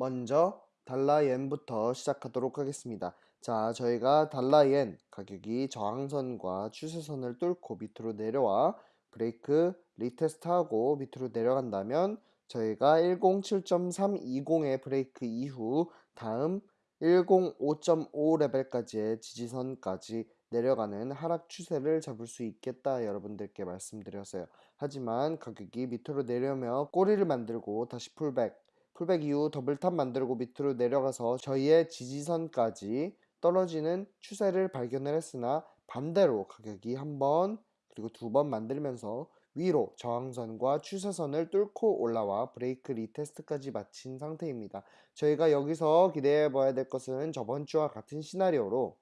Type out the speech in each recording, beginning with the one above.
먼저 달러엔부터 시작하도록 하겠습니다. 자, 저희가 달러엔 가격이 저항선과 추세선을 뚫고 밑으로 내려와 break retest하고 밑으로 내려간다면 저희가 107.320의 브레이크 이후 다음 105.5 레벨까지의 지지선까지 내려가는 하락 추세를 잡을 수 있겠다 여러분들께 말씀드렸어요. 하지만 가격이 밑으로 내려며 꼬리를 만들고 다시 pullback pullback 이후 double top 만들고 밑으로 내려가서 저희의 지지선까지 떨어지는 추세를 발견을 했으나 반대로 가격이 한 번 그리고 두 번 만들면서 위로 저항선과 추세선을 뚫고 올라와 break retest까지 마친 상태입니다. 저희가 여기서 기대해 봐야 될 것은 저번 주와 같은 시나리오로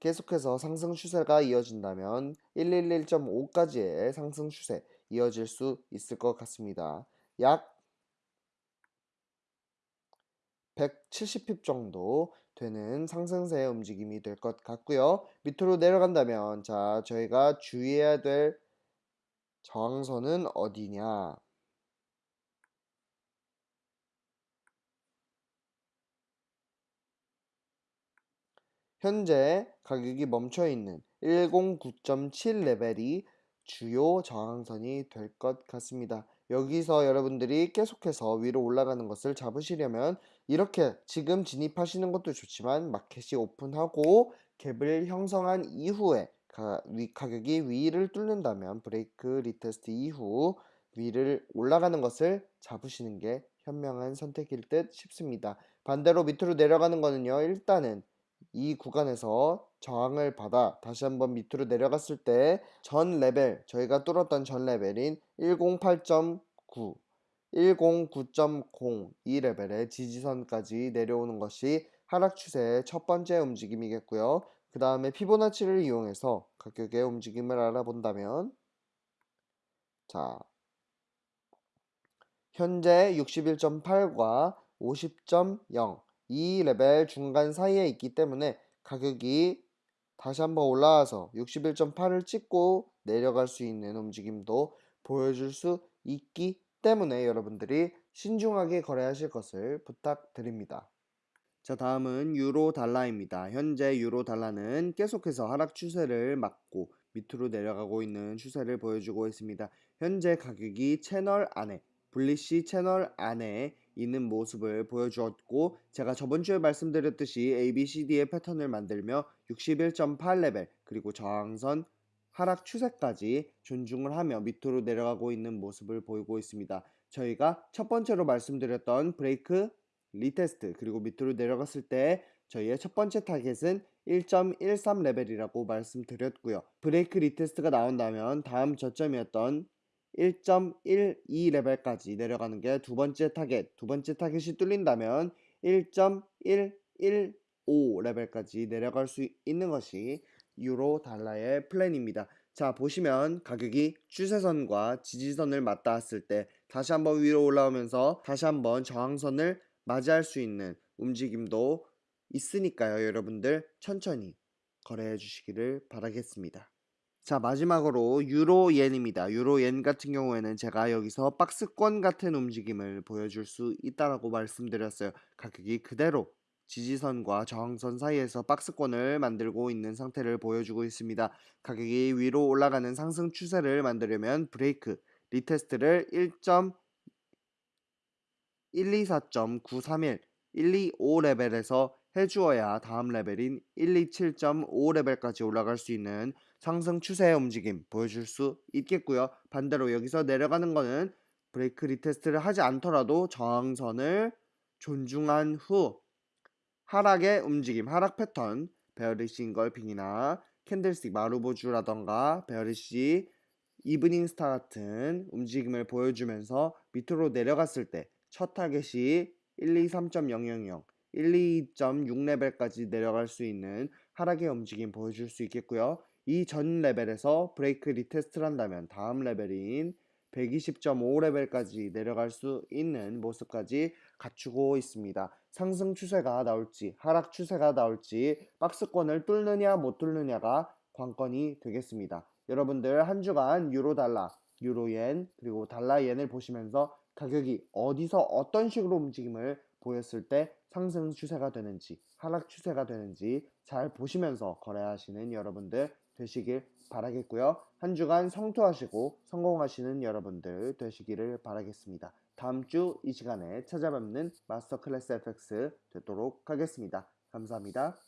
계속해서 상승 추세가 이어진다면 111.5까지의 상승 추세 이어질 수 있을 것 같습니다. 약 170핍 정도 되는 상승세의 움직임이 될 것 같고요. 밑으로 내려간다면 자 저희가 주의해야 될 저항선은 어디냐 현재 가격이 멈춰 있는 109.7 레벨이 주요 저항선이 될 것 같습니다. 여기서 여러분들이 계속해서 위로 올라가는 것을 잡으시려면 이렇게 지금 진입하시는 것도 좋지만 마켓이 오픈하고 갭을 형성한 이후에 가, 위, 가격이 위를 뚫는다면 break retest 이후 위를 올라가는 것을 잡으시는 게 현명한 선택일 듯 싶습니다. 반대로 밑으로 내려가는 거는요. 일단은 이 구간에서 저항을 받아 다시 한번 밑으로 내려갔을 때 전 레벨 저희가 뚫었던 전 레벨인 108.9 109.0 이 레벨의 지지선까지 내려오는 것이 하락 추세의 첫 번째 움직임이겠고요. 그 다음에 피보나치를 이용해서 가격의 움직임을 알아본다면 자 현재 61.8과 50.0 이 레벨 중간 사이에 있기 때문에 가격이 다시 한번 올라와서 61.8을 찍고 내려갈 수 있는 움직임도 보여줄 수 있기 때문에 여러분들이 신중하게 거래하실 것을 부탁드립니다. 자 다음은 유로 달러입니다. 현재 유로 달러는 계속해서 하락 추세를 막고 밑으로 내려가고 있는 추세를 보여주고 있습니다. 현재 가격이 채널 안에 블리시 채널 안에 있는 모습을 보여주었고 제가 저번주에 말씀드렸듯이 ABCD의 패턴을 만들며 61.8레벨 그리고 저항선 하락 추세까지 존중을 하며 밑으로 내려가고 있는 모습을 보이고 있습니다. 저희가 첫 번째로 말씀드렸던 break retest 그리고 밑으로 내려갔을 때 저희의 첫 번째 타겟은 1.13 레벨이라고 말씀드렸고요. break retest가 나온다면 다음 저점이었던 1.12 레벨까지 내려가는 게 두 번째 타겟, 두 번째 타겟이 뚫린다면 1.115 레벨까지 내려갈 수 있는 것이 유로 달러의 플랜입니다. 자 보시면 가격이 추세선과 지지선을 맞닿았을 때 다시 한번 위로 올라오면서 다시 한번 저항선을 맞이할 수 있는 움직임도 있으니까요 여러분들 천천히 거래해 주시기를 바라겠습니다. 자 마지막으로 유로옌입니다. 유로옌 같은 경우에는 제가 여기서 박스권 같은 움직임을 보여줄 수 있다라고 말씀드렸어요. 가격이 그대로 지지선과 저항선 사이에서 박스권을 만들고 있는 상태를 보여주고 있습니다. 가격이 위로 올라가는 상승 추세를 만들려면 break retest를 1.124.931 125 레벨에서 해주어야 다음 레벨인 127.5 레벨까지 올라갈 수 있는 상승 추세의 움직임 보여줄 수 있겠고요. 반대로 여기서 내려가는 거는 break retest를 하지 않더라도 저항선을 존중한 후 하락의 움직임, 하락 패턴, bearish engulfing이나 candlestick marubozu라던가 bearish evening star 같은 움직임을 보여주면서 밑으로 내려갔을 때 첫 타겟이 123.000 122.6레벨까지 내려갈 수 있는 하락의 움직임 보여줄 수 있겠고요. 이 전 레벨에서 break retest를 한다면 다음 레벨인 120.5 레벨까지 내려갈 수 있는 모습까지 갖추고 있습니다. 상승 추세가 나올지 하락 추세가 나올지 박스권을 뚫느냐 못 뚫느냐가 관건이 되겠습니다. 여러분들 한 주간 유로 달러, 유로엔 그리고 달러엔을 보시면서 가격이 어디서 어떤 식으로 움직임을 보였을 때 상승 추세가 되는지 하락 추세가 되는지 잘 보시면서 거래하시는 여러분들 되시길 바라겠고요. 한 주간 성투하시고 성공하시는 여러분들 되시기를 바라겠습니다. 다음 주 이 시간에 찾아뵙는 마스터 클래스 FX 되도록 하겠습니다. 감사합니다.